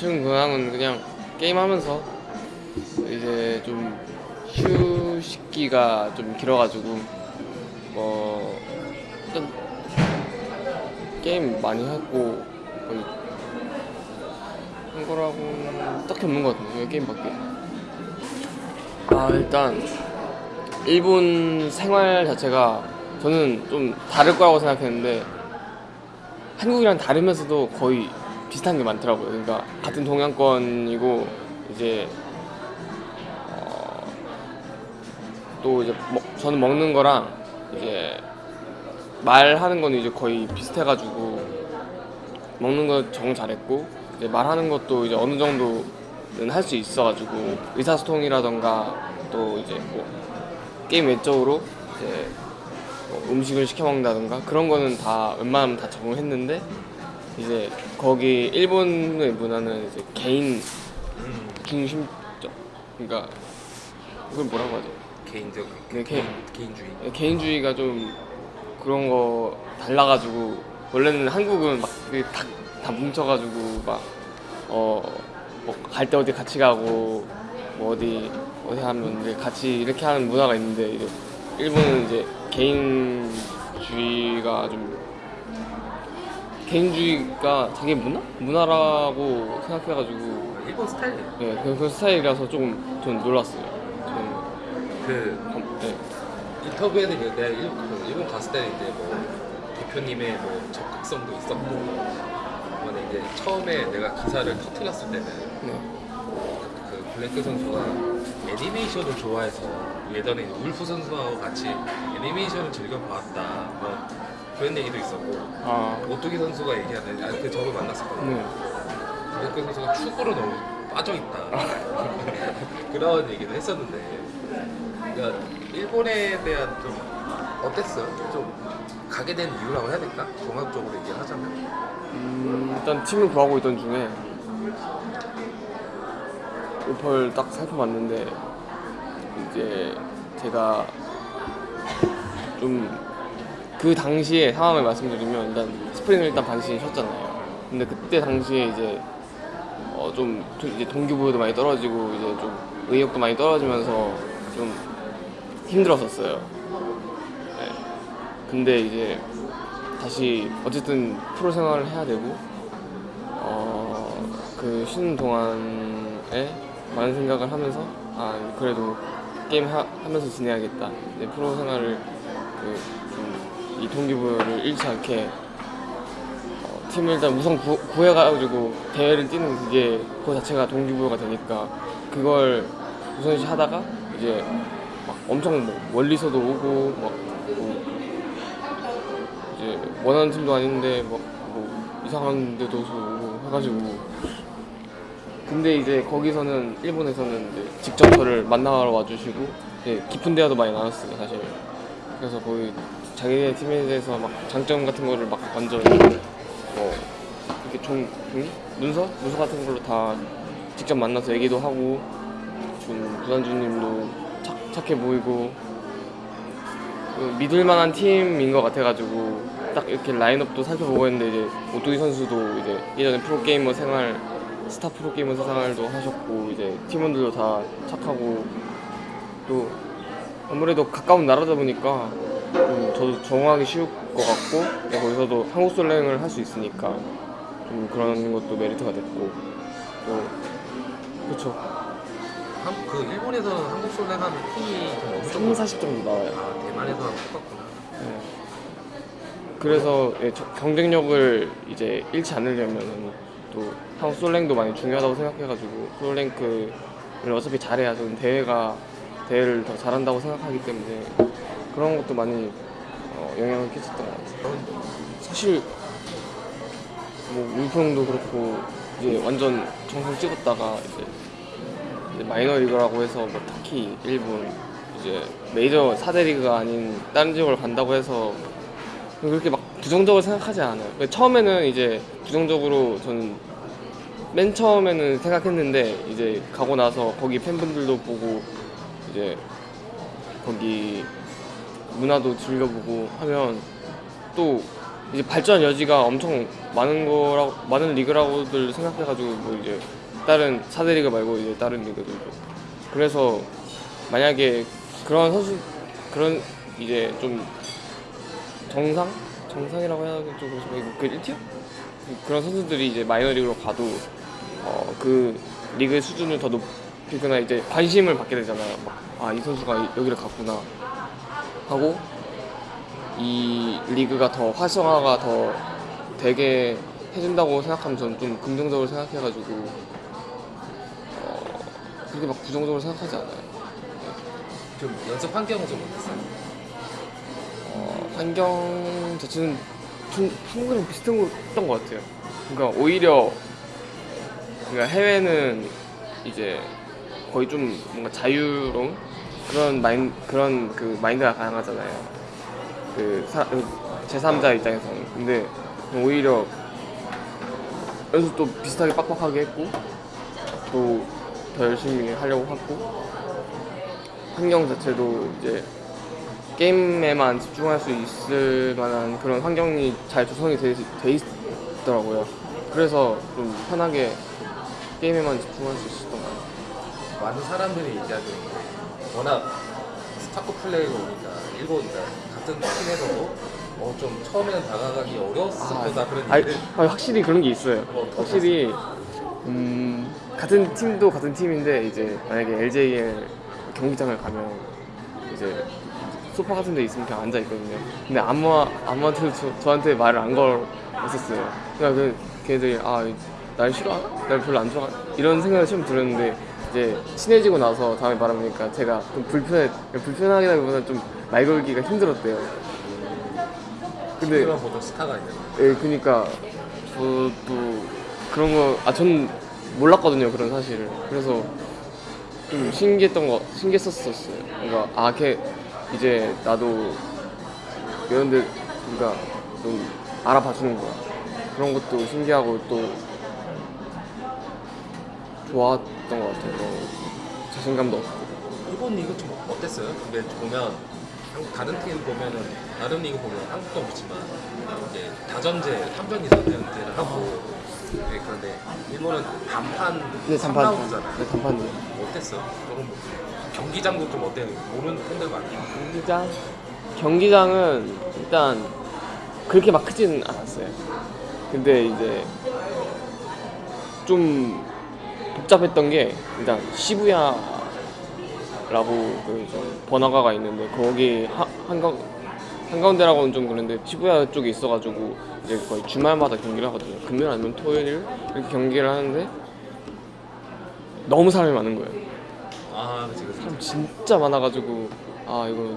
최근 근황은 그냥 게임하면서 이제 좀 휴식기가 좀 길어가지고 뭐 일단 게임 많이 했고 거의 한 거라고 딱히 없는 것 같은데 게임밖에. 아 일단 일본 생활 자체가 저는 좀 다를 거라고 생각했는데 한국이랑 다르면서도 거의 비슷한 게 많더라고요. 그러니까 같은 동양권이고 이제 어, 또 이제 먹- 저는 먹는 거랑 이제 말하는 거는 이제 거의 비슷해가지고 먹는 거 적응 잘했고 이제 말하는 것도 이제 어느 정도는 할 수 있어가지고 의사소통이라던가 또 이제 뭐 게임 외적으로 이제 뭐 음식을 시켜 먹는다던가 그런 거는 다 웬만하면 다 적응했는데 이제 거기 일본의 문화는 이제 개인 중심적 그러니까 그걸 뭐라고 하죠? 개인적 네, 개- 개인주의. 개인주의가 좀 그런 거 달라가지고 원래는 한국은 막다 다 뭉쳐가지고 막 어 뭐 갈 때 어디 같이 가고 뭐 어디 어디 하면 이제 같이 이렇게 하는 문화가 있는데 이제 일본은 이제 개인주의가 좀 개인주의가 자기 문화 문화라고 생각해가지고 일본 스타일이에요. 네, 그, 그 스타일이라서 조금 전 놀랐어요. 저는 그 어, 네. 인터뷰에는 내가 일, 그 일본 갔을 때는 이제 뭐 대표님의 뭐 적극성도 있었고 이번에 이제 처음에 내가 기사를 터뜨렸을 때는 네. 그 블랭크 선수가 애니메이션을 좋아해서 예전에 울프 선수하고 같이 애니메이션을 즐겨봤다 뭐 그런 얘기도 있었고 아, 오뚜기 선수가 얘기하는 아그 저를 만났었거든요 네. 블랭크 선수가 축구로 너무 빠져있다 그런 얘기를 했었는데 그러니까 일본에 대한 좀 어땠어요? 좀 가게 된 이유라고 해야 될까? 종합적으로 얘기를 하자면 음, 일단 팀을 구하고 있던 중에 오퍼를 딱 살펴봤는데 이제 제가 좀 그 당시에 상황을 말씀드리면 일단 스프링을 일단 반신이 쉬었잖아요. 근데 그때 당시에 이제 어 좀 이제 동기부여도 많이 떨어지고 이제 좀 의욕도 많이 떨어지면서 좀 힘들었었어요. 네. 근데 이제 다시 어쨌든 프로 생활을 해야 되고 어, 그 쉬는 동안에 많은 생각을 하면서 아 그래도 게임 하, 면서 지내야겠다 내 프로 생활을 그 이 동기부여를 잃지 않게 어, 팀을 일단 우선 구, 구해가지고 대회를 뛰는 그게 그 자체가 동기부여가 되니까 그걸 우선시 하다가 이제 막 엄청 뭐 멀리서도 오고 막 뭐 이제 원하는 팀도 아닌데 뭐, 뭐 이상한 데도 오고 해가지고. 근데 이제 거기서는 일본에서는 이제 직접 저를 만나러 와주시고 이제 깊은 대화도 많이 나눴어요 사실. 그래서 거의 자기네 팀에 대해서 막 장점 같은 거를 막 완전 뭐 이렇게 종, 종이? 문서? 문서 같은 걸로 다 직접 만나서 얘기도 하고 좀 구단주님도 착, 착해 보이고 그 믿을 만한 팀인 것 같아가지고 딱 이렇게 라인업도 살펴보고 했는데 이제 오뚜기 선수도 이제 예전에 프로게이머 생활 스타 프로게이머 생활도 하셨고 이제 팀원들도 다 착하고 또 아무래도 가까운 나라다 보니까 좀 저도 적응하기 쉬울 것 같고 네, 거기서도 한국 솔랭을 할 수 있으니까 좀 그런 것도 메리트가 됐고 또 그렇죠 한, 그 일본에서는 한국 팀이 좀 어느 정도 3, 40 정도 나와요. 아 대만에서랑 똑같구나. 네. 그래서 예, 저- 경쟁력을 이제 잃지 않으려면 또 한국 솔랭도 많이 중요하다고 생각해가지고 솔랭크를 어차피 잘해야 저는 대회가 대회를 더 잘한다고 생각하기 때문에 그런 것도 많이 어, 영향을 끼쳤던 것 같아요. 사실 뭐 울프형도 그렇고 이제 완전 정상 찍었다가 이제, 이제 마이너 리그라고 해서 뭐 특히 일본 이제 메이저 4대 리그가 아닌 다른 지역을 간다고 해서 그렇게 막 부정적으로 생각하지 않아요. 그러니까 처음에는 이제 부정적으로 저는 맨 처음에는 생각했는데 이제 가고 나서 거기 팬분들도 보고 이제 거기 문화도 즐겨보고 하면 또 이제 발전 여지가 엄청 많은 거라고 많은 리그라고들 생각해가지고 뭐 이제 다른 4대 리그 말고 이제 다른 리그들도. 그래서 만약에 그런 선수 그런 이제 좀 정상? 정상이라고 해야 되나 좀 그렇지만 그 1티어? 그런 선수들이 이제 마이너리그로 가도 어, 그 리그의 수준을 더 높이거나 이제 관심을 받게 되잖아요. 아 이 선수가 여기를 갔구나 하고 이 리그가 더 활성화가 더 되게 해준다고 생각하면 저는 좀 긍정적으로 생각해가지고 어, 그렇게 막 부정적으로 생각하지 않아요. 좀 연습 환경은 좀 어땠어요? 어, 환경 자체는 좀 한국이랑 비슷했던 것 같아요. 그러니까 오히려 그러니까 해외는 이제 거의 좀 뭔가 자유로운 그런 마인 그런 그 마인드가 강하잖아요. 그 제3자 입장에서는 근데 오히려 연습 또 비슷하게 빡빡하게 했고 또 더 열심히 하려고 했고 환경 자체도 이제 게임에만 집중할 수 있을 만한 그런 환경이 잘 조성이 돼, 돼 있더라고요. 그래서 좀 편하게 게임에만 집중할 수 있었던 것 같아요. 많은 사람들이 얘기하기로 워낙 스타크 플레이가 오니까 일본 같은 팀에서도 어, 좀 처음에는 다가가기 어려웠을 거다 그런 아니, 확실히 그런 게 있어요. 어, 확실히 음, 같은 팀도 같은 팀인데 이제 만약에 LJL 경기장을 가면 이제 소파 같은 데 있으면 그냥 앉아 있거든요. 근데 아무 아무한테도 저, 저한테 말을 안 걸었었어요. 그냥 그 걔들이 아 날 싫어하나? 날 별로 안 좋아하나? 이런 생각이 처음 들었는데 이제 친해지고 나서 다음에 말하니까 제가 좀 불편해 불편하기보다는 좀 말 걸기가 힘들었대요. 근데 보던 스타가 있는 예, 그니까 저도 그런 거, 아, 전 몰랐거든요, 그런 사실을. 그래서 좀 신기했던 거, 신기했었어요. 그러니까, 아, 걔, 이제 나도 이런 데, 그러니까 좀 알아봐 주는 거야. 그런 것도 신기하고 또 좋았던 것 같아요. 그런 자신감도 얻고. 일본 리그 좀 어땠어요? 근데 보면 한국 다른 팀 보면은 다른 리그 보면 한국도 그렇지만 이제 다전제 3전 이상 연대를 하고 네, 그런데 일본은 단판 네, 단판. 3라운드잖아요. 네, 단판이요. 어땠어? 조금 경기장도 좀 어때요? 모르는 팬들 많아요. 경기장? 경기장은 일단 그렇게 막 크진 않았어요. 근데 이제 좀 복잡했던 게 일단 시부야 라고 그좀 번화가가 있는데 거기 하- 한가 한가운데라고는 좀 그런데 시부야 쪽에 있어가지고 이제 거의 주말마다 경기를 하거든요. 금요일 아니면 토요일 이렇게 경기를 하는데 너무 사람이 많은 거예요. 아, 그치, 그치. 사람 진짜 많아가지고 아 이거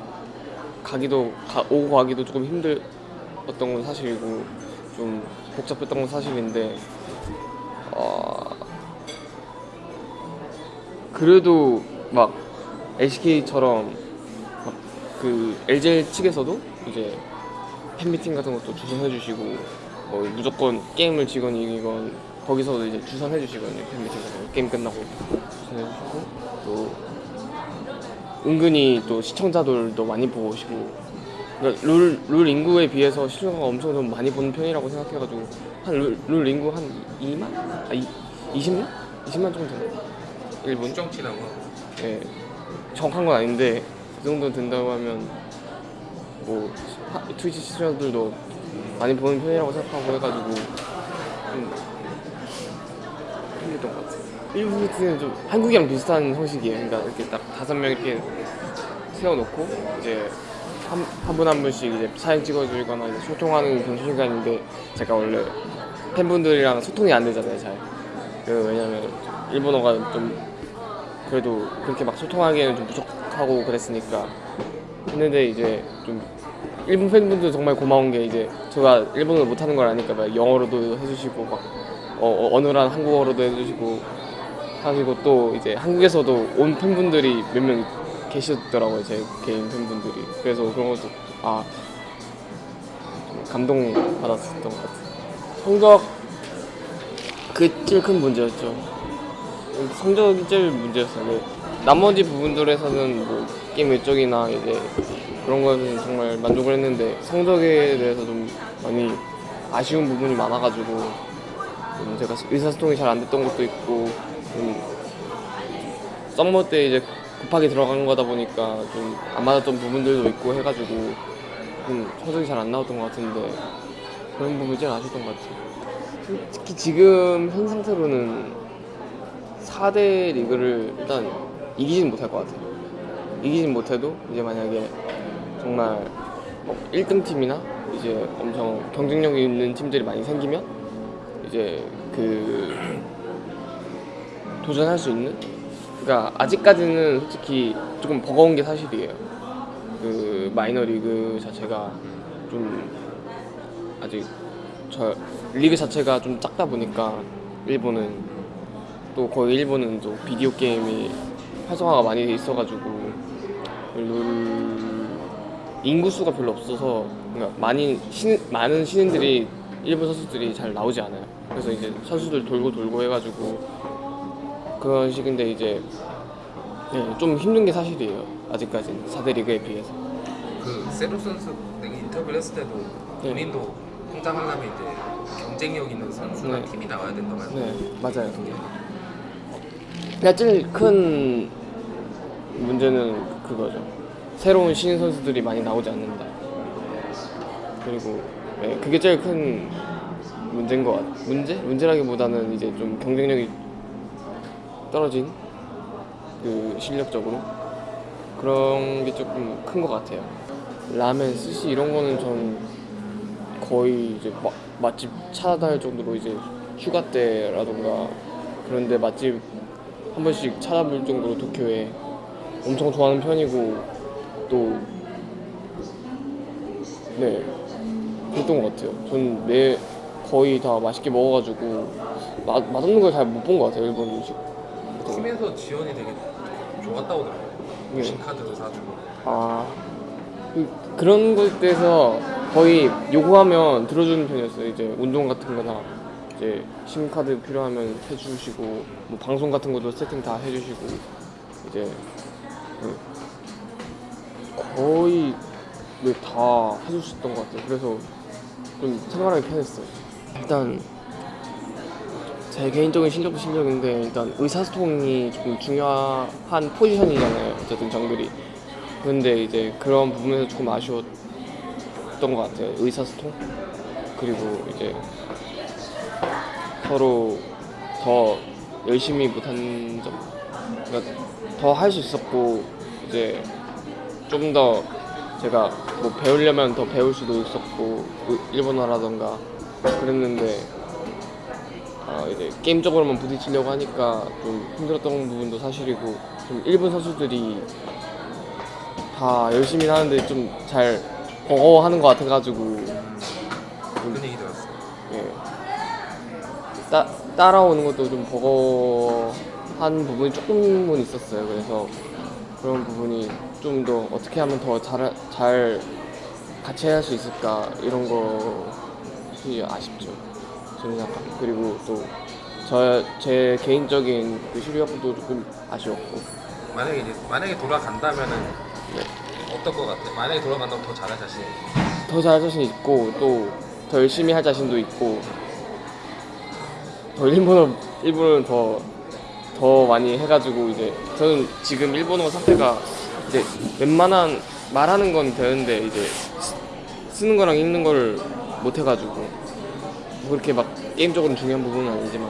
가기도 가, 오고 가기도 조금 힘들었던 건 사실이고 좀 복잡했던 건 사실인데 어, 그래도 막 LCK처럼 막 그 LGL 측에서도 이제 팬미팅 같은 것도 주선해주시고 뭐 무조건 게임을 지건 이기건 거기서도 이제 주선해주시거든요 팬미팅 같은 뭐 거 게임 끝나고 주선해주시고 또 은근히 또 시청자들도 많이 보고 오시고 그러니까 룰, 룰 인구에 비해서 시청자가 엄청 좀 많이 보는 편이라고 생각해가지고 한 룰 인구 한 2만? 아 2, 20만? 20만 정도 되나? 일본 정치라고? 예. 정확한 건 아닌데 그 정도 된다고 하면 뭐 하, 트위치 시청자들도 많이 보는 편이라고 생각하고 해가지고 좀 힘들던 것 같아요. 일부 트는 좀 한국이랑 비슷한 형식이에요. 그러니까 이렇게 딱 다섯 명 이렇게 세워놓고 이제 한분한 한, 한 분씩 이제 사진 찍어주거나 이제 소통하는 그런 시간인데 제가 원래 팬분들이랑 소통이 안 되잖아요 잘. 그, 왜냐면 일본어가 좀 그래도 그렇게 막 소통하기에는 좀 부족하고 그랬으니까. 했는데 이제 좀 일본 팬분들 정말 고마운 게 이제 제가 일본어를 못하는 걸 아니까 막 영어로도 해주시고 막 어, 어, 어눌한 한국어로도 해주시고. 하시고 또 이제 한국에서도 온 팬분들이 몇 명 계시더라고요 제 개인 팬분들이. 그래서 그런 것도 아 감동 받았었던 것 같아요. 성적 그게 제일 큰 문제였죠 성적이 제일 문제였어요. 네. 나머지 부분들에서는 뭐 게임 외적이나 이제 그런 거는 정말 만족을 했는데 성적에 대해서 좀 많이 아쉬운 부분이 많아가지고 좀 제가 의사소통이 잘 안 됐던 것도 있고 좀 썸머 때 이제 급하게 들어간 거다 보니까 좀 안 맞았던 부분들도 있고 해가지고 좀 성적이 잘 안 나왔던 것 같은데 그런 부분이 제일 아쉬웠던 것 같아요. 솔직히 지금 현 상태로는 4대 리그를 일단 이기진 못할 것 같아요. 이기진 못해도 이제 만약에 정말 1등 팀이나 이제 엄청 경쟁력이 있는 팀들이 많이 생기면 이제 그 도전할 수 있는 그러니까 아직까지는 솔직히 조금 버거운 게 사실이에요. 그 마이너 리그 자체가 좀 아직 저 리그 자체가 좀 작다 보니까 일본은 또 거의 일본은 또 비디오 게임이 활성화가 많이 돼 있어가지고 룰 인구 수가 별로 없어서 그러니까 많이 신, 많은 신인들이 일본 선수들이 잘 나오지 않아요. 그래서 이제 선수들 돌고 돌고 해가지고 그런 식인데 이제 네, 좀 힘든 게 사실이에요. 아직까지는 4대 리그에 비해서. 그 세로 선수 인터뷰를 했을 때도 네. 본인도 성장하려면 이제 경쟁력 있는 선수나 네. 팀이 나와야 된다고 하는데 네, 맞아요. 그냥 제일 큰 문제는 그거죠. 새로운 신인 선수들이 많이 나오지 않는다. 그리고 네, 그게 제일 큰 문제인 것 같. 문제? 문제라기보다는 이제 좀 경쟁력이 떨어진 그 실력적으로 그런 게 조금 큰 것 같아요. 라멘, 스시 이런 거는 전 거의 이제 마, 맛집 찾아다닐 정도로 이제 휴가 때라던가 그런데 맛집 한 번씩 찾아볼 정도로 도쿄에 엄청 좋아하는 편이고 또 네, 그랬던 것 같아요. 전 매 거의 다 맛있게 먹어가지고 맛 맛없는 걸 잘 못 본 것 같아요 일본 음식. 팀에서 지원이 되게 좋았다고 들어요. 네. 신카드도 사주고 아 그, 그런 것에서 거의 요구하면 들어주는 편이었어요. 이제 운동 같은 거나 이제 심카드 필요하면 해주시고 뭐 방송 같은 것도 세팅 다 해주시고 이제 그 거의 네, 다 해주셨던 것 같아요. 그래서 좀 생활하기 편했어요. 일단 제 개인적인 실력도 실력인데 일단 의사소통이 조금 중요한 포지션이잖아요. 어쨌든 정글이. 근데 이제 그런 부분에서 조금 아쉬웠던 것 같아요. 의사소통 그리고 이제 서로 더 열심히 못한 점, 그러니까 더 할 수 있었고 이제 좀 더 제가 뭐 배우려면 더 배울 수도 있었고 의- 일본어라던가 그랬는데 아, 이제 게임적으로만 부딪히려고 하니까 좀 힘들었던 부분도 사실이고 좀 일본 선수들이 다 열심히 하는데 좀 잘 버거워하는 것 같아가지고 따, 따라오는 것도 좀 버거워한 부분이 조금은 있었어요. 그래서 그런 부분이 좀 더 어떻게 하면 더 잘 잘 같이 할 수 있을까 이런 것이 아쉽죠. 저는 약간 그리고 또 저 제 개인적인 그 실력도 조금 아쉬웠고 만약에 이제 만약에 돌아간다면은 네. 어떨 것 같아? 만약에 돌아간다면 더 잘할 자신. 더 잘할 자신 있고 또 더 열심히 할 자신도 있고 더 일본어 일본어는 더더 많이 해가지고 이제 저는 지금 일본어 상태가 이제 웬만한 말하는 건 되는데 이제 쓰- 쓰는 거랑 읽는 거를 못 해가지고 뭐 그렇게 막 게임적으로 중요한 부분은 아니지만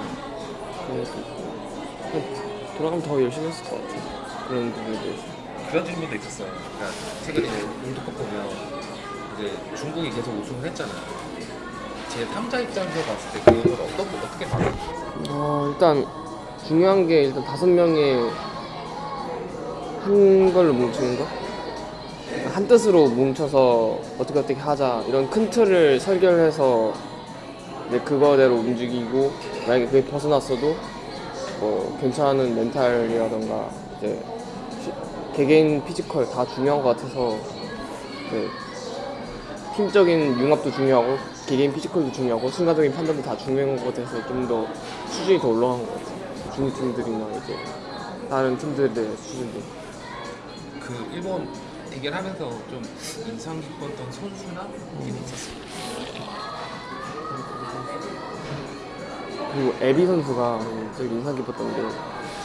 돌아가면 더 열심히 했을 것 같아요 그런 부분도 있어요. 그런 질문도 있었어요. 그러니까 최근에 롤드컵 보면 이제 중국이 계속 우승을 했잖아요. 제 3자 입장에서 봤을 때 그걸 어떻게 어떻게 봐요? 어, 일단 중요한 게 일단 다섯 명의 한 걸로 뭉치는 거. 한 뜻으로 뭉쳐서 어떻게 어떻게 하자 이런 큰 틀을 설계해서 이제 그거대로 움직이고 만약에 그게 벗어났어도 뭐 괜찮은 mental이라던가 이제 피- 개개인 physical 다 중요한 것 같아서 네, 팀적인 융합도 중요하고 개개인 physical도 중요하고 순간적인 판단도 다 중요한 것 같아서 좀 더 수준이 더 올라간 것 같아요. 중국 팀들이나 이제 다른 팀들의 수준도. 그 일본 대결하면서 좀 인상 깊었던 선수나 이게 있었어요. 그리고 에비 선수가 되게 인상 깊었던 게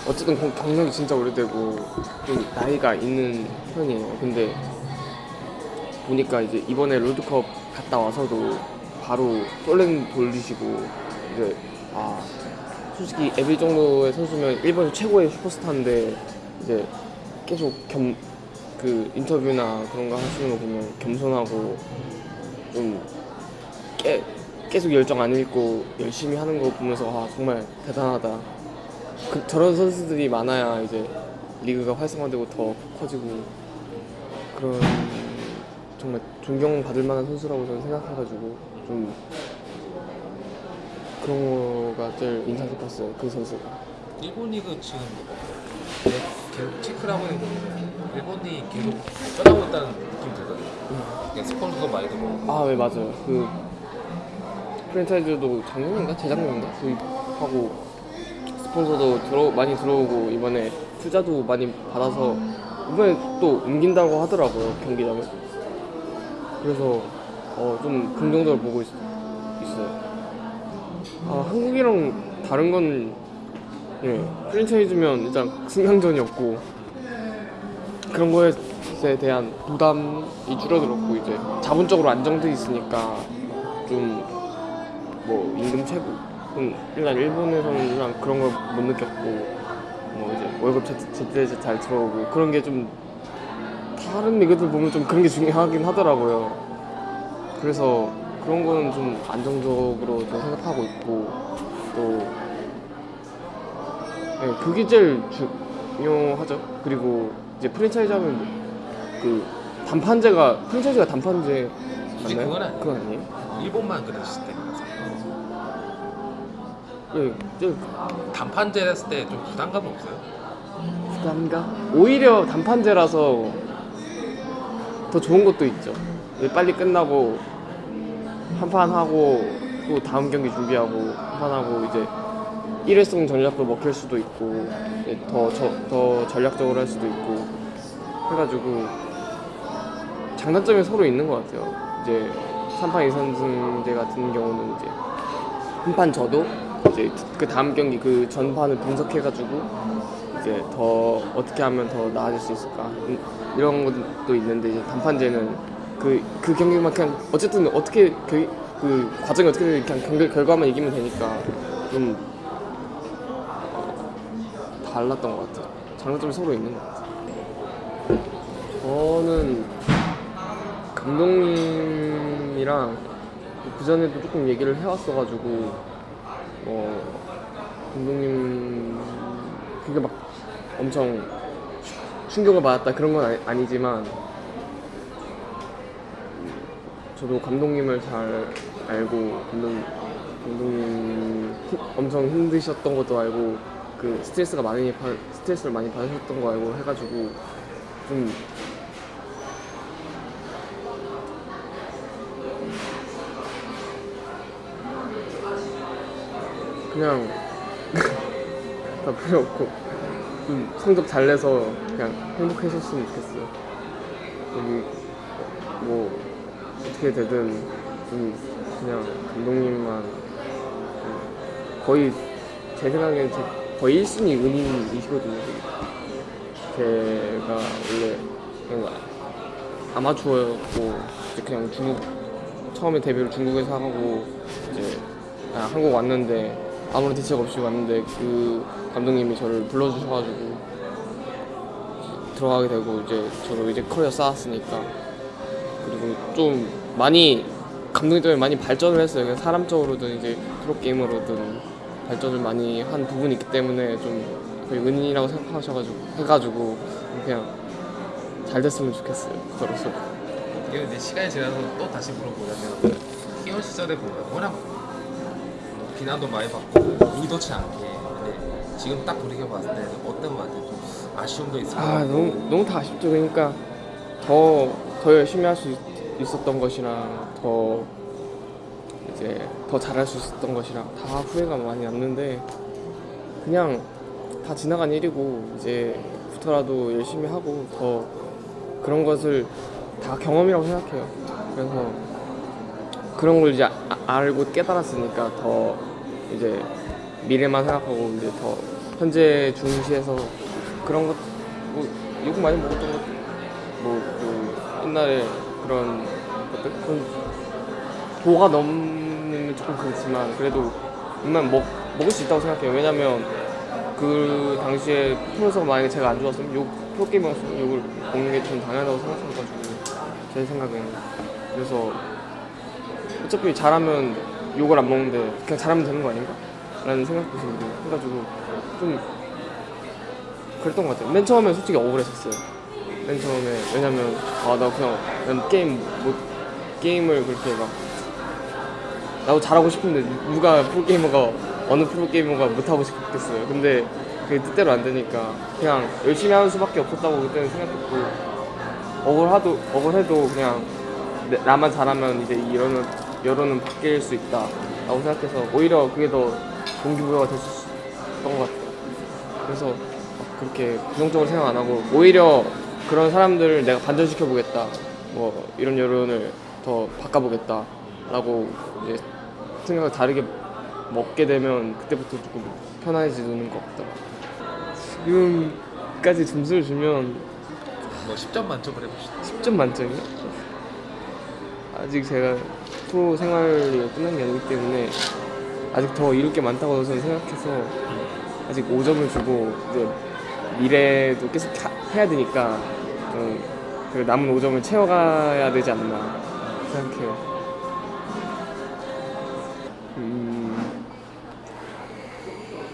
어쨌든 경- 경력이 진짜 오래되고 좀 나이가 있는 편이에요. 근데 보니까 이제 이번에 롤드컵 갔다 와서도 바로 솔랭 돌리시고 이제 아 솔직히 에비 정도의 선수면 일본 최고의 슈퍼스타인데 이제 계속 겸 그 인터뷰나 그런 거 하시는 거 보면 겸손하고 좀 깨, 계속 열정 안 잃고 열심히 하는 거 보면서 아 정말 대단하다. 그, 저런 선수들이 많아야 이제 리그가 활성화되고 더 커지고 그런 정말 존경받을 만한 선수라고 저는 생각해가지고 좀 그런 거가 제일 인상 깊었어요 그 선수가. 일본 리그 지금 내 계속 체크를 하고 있는 거 일본이 계속 떠나고 있다는 느낌이 들거든요. 그냥 스폰서가 많이 들어오고. 아네 맞아요. 그 프랜차이즈도 작년인가? 재작년인가? 도입하고 스폰서도 들어 많이 들어오고 이번에 투자도 많이 받아서 이번에 또 옮긴다고 하더라고요 경기장을. 그래서 어, 좀 긍정적으로 보고 있, 있어요 아 한국이랑 다른 건 예, 프랜차이즈면 일단 승강전이 없고 그런 거에 대한 부담이 줄어들었고 이제 자본적으로 안정돼 있으니까 좀 뭐 임금 최고 음, 일단 일본에서는 일단 그런 걸 못 느꼈고 뭐 이제 월급 제- 제때 잘 들어오고 그런 게 좀 다른 리그들 보면 좀 그런 게 중요하긴 하더라고요. 그래서 그런 거는 좀 안정적으로 좀 생각하고 있고 또 네, 그게 제일 중요하죠. 그리고 이제 프랜차이즈 하면 그 단판제가 프랜차이즈가 단판제 맞나요? 그건 아니에요. 그건 아니에요? 일본만 그런 시스템이라서 예, 저 단판제 했을 때 좀 부담감 없어요? 부담가? 오히려 단판제라서 더 좋은 것도 있죠. 예, 빨리 끝나고 한 판 하고 또 다음 경기 준비하고 한 판 하고 이제 일회성 전략도 먹힐 수도 있고 예, 더, 저, 더 전략적으로 할 수도 있고 해가지고 장단점이 서로 있는 것 같아요. 이제 3판 2선승제 같은 경우는 이제 한 판 져도 이제 그 다음 경기 그 전판을 분석해가지고 이제 더 어떻게 하면 더 나아질 수 있을까 음, 이런 것도 있는데 이제 단판제는 그, 그 경기만 그냥 어쨌든 어떻게 그, 그 과정이 어떻게 되든 그냥 경기 결과만 이기면 되니까 좀 달랐던 것 같아요. 장단점이 서로 있는 것 같아요. 저는 감독님이랑 그 전에도 조금 얘기를 해왔어가지고 어 감독님 그게 막 엄청 충격을 받았다 그런 건 아니, 아니지만 저도 감독님을 잘 알고 감독 감독님 힘- 엄청 힘드셨던 것도 알고 그 스트레스가 많이 받 스트레스를 많이 받으셨던 거 알고 해가지고 좀 그냥 다 필요 없고 좀 성적 잘 내서 그냥 행복해졌으면 좋겠어요. 여기 뭐 어떻게 되든 좀 그냥 감독님만 좀 거의 제 생각엔 제 거의 1순위 은인이시거든요. 제가 원래 그냥 아마추어였고 이제 그냥 중국 처음에 데뷔를 중국에서 하고 이제 아, 한국 왔는데 아무런 대책 없이 왔는데 그 감독님이 저를 불러주셔가지고 들어가게 되고 이제 저도 이제 커리어 쌓았으니까 그리고 좀 많이 감독님 때문에 많이 발전을 했어요. 사람적으로든 이제 프로게이머로든 발전을 많이 한 부분이 있기 때문에 좀 거의 은인이라고 생각하셔가지고 해가지고 그냥 잘 됐으면 좋겠어요. 저로서. 이게 이제 시간이 지나서 또 다시 물어보자면 희원 시절에 보면 워낙 비난도 많이 받고 의도치 않게 근데 지금 딱 돌이켜 봤을 때 어떤 것 같아요? 좀 아쉬움도 있을 것아 너무 너무 다 아쉽죠. 그러니까 더 더 열심히 할 수 있 었던 것이랑 더 이제 더 잘할 수 있었던 것이랑 다 후회가 많이 남는데 그냥 다 지나간 일이고 이제부터라도 열심히 하고 더 그런 것을 다 경험이라고 생각해요. 그래서 그런 걸 이제 아- 알고 깨달았으니까 더 이제 미래만 생각하고 이제 더 현재 중시해서 그런 것, 뭐 욕 많이 먹었던 것, 뭐 그 옛날에 그런 것들 도가 넘는 조금 그렇지만 그래도 웬만 먹 먹을 수 있다고 생각해요. 왜냐면 그 당시에 프로서가 만약에 제가 안 좋았으면 욕 프로게이머였으면 욕을 먹는 게 좀 당연하다고 생각해가지고 제 생각에는 그래서 어차피 잘하면 욕을 안 먹는데 그냥 잘하면 되는 거 아닌가? 라는 생각도 들고 해가지고 좀 그랬던 것 같아요 맨 처음에 솔직히 억울했었어요 맨 처음에 왜냐면 아 나 그냥 난 게임 못 게임을 그렇게 막 나도 잘하고 싶은데 누가 프로게이머가 어느 프로게이머가 못하고 싶겠어요 근데 그게 뜻대로 안 되니까 그냥 열심히 하는 수밖에 없었다고 그때는 생각했고 억울하도 억울해도 그냥 내- 나만 잘하면 이제 이 여론은 여론은 바뀔 수 있다 라고 생각해서 오히려 그게 더 동기부여가 될수 있었던 것 같아요. 그래서 막 그렇게 부정적으로 생각 안 하고 오히려 그런 사람들을 내가 반전시켜 보겠다. 뭐 이런 여론을 더 바꿔보겠다 라고 이제 생각을 다르게 먹게 되면 그때부터 조금 편안해지는 것 같다. 지금까지 점수를 주면 뭐 10점 만점을 해봅시다. 10점 만점이요? 아직 제가 프로 생활이 끝난 게 아니기 때문에 아직 더 이룰 게 많다고 저는 생각해서 아직 5점을 주고 이제 미래도 계속 하- 해야 되니까 좀 그 남은 5점을 채워가야 되지 않나 생각해요. 음,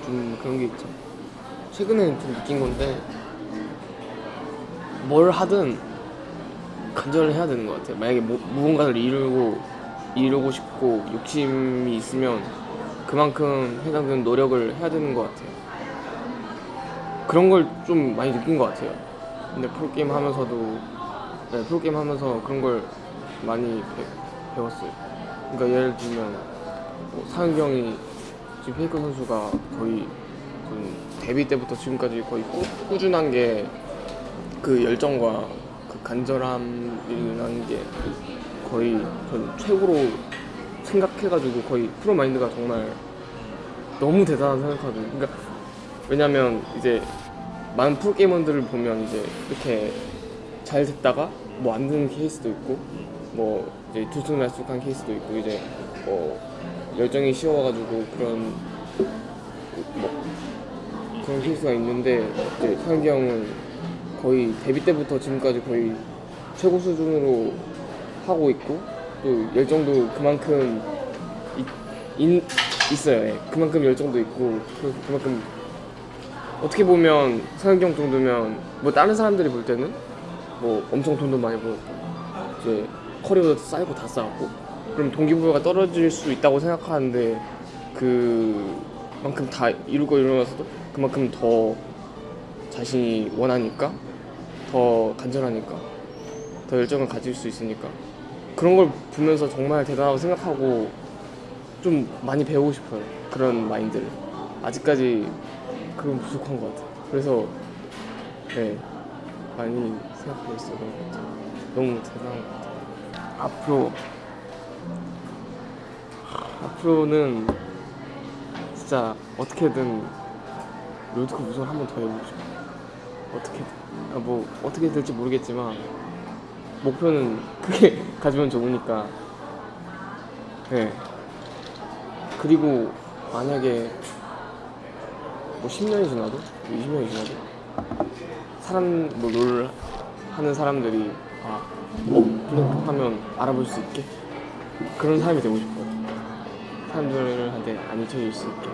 좀 그런 게 있죠. 최근에 좀 느낀 건데 뭘 하든 간절을 해야 되는 것 같아요. 만약에 뭐, 무언가를 이루고 이루고 싶고 욕심이 있으면 그만큼 해당되는 노력을 해야 되는 것 같아요. 그런 걸 좀 많이 느낀 것 같아요. 근데 프로게임 하면서도 네, 프로게임 하면서 그런 걸 많이 배, 웠어요 그러니까 예를 들면 뭐 상혁이 형이 지금 페이커 선수가 거의 좀 데뷔 때부터 지금까지 거의 꾸, 꾸준한 게 그 열정과 그 간절함이라는 게 거의 전 최고로 생각해가지고 거의 프로 마인드가 정말 너무 대단한 생각하거든요. 그러니까 왜냐면 이제 많은 프로 게이머들을 보면 이제 이렇게 잘 됐다가 뭐 안 되는 케이스도 있고 뭐 이제 들쑥날쑥한 케이스도 있고 이제 뭐 열정이 식어가지고 그런 뭐 그런 케이스가 있는데 이제 상기 형은 거의 데뷔 때부터 지금까지 거의 최고 수준으로 하고 있고 또 열정도 그만큼 이- 인- 있어요. 예. 그만큼 열정도 있고 그- 그만큼 어떻게 보면 형 정도면 뭐 다른 사람들이 볼 때는 뭐 엄청 돈도 많이 벌었고 이제 커리어도 쌓이고 다 쌓았고 그럼 동기부여가 떨어질 수 있다고 생각하는데 그만큼 다 이루고 이루면서도 그만큼 더 자신이 원하니까 더 간절하니까 더 열정을 가질 수 있으니까 그런 걸 보면서 정말 대단하다고 생각하고 좀 많이 배우고 싶어요. 그런 마인드를. 아직까지 그건 부족한 것 같아요. 그래서 네 많이 생각하고 그런 것 같아요. 너무 대단한 것 같아요. 앞으로. 앞으로는 진짜 어떻게든 롤드컵 우승을 한 번 더 해보고 싶어요. 어떻게든. 아, 뭐 어떻게 될지 모르겠지만 목표는 크게 가지면 좋으니까. 네. 그리고 만약에 뭐 10년이 지나도 20년이 지나도 사람 뭐롤 하는 사람들이 아 어? 하면 알아볼 수 있게 그런 사람이 되고 싶어요 사람들한테 안 잊혀질 수 있게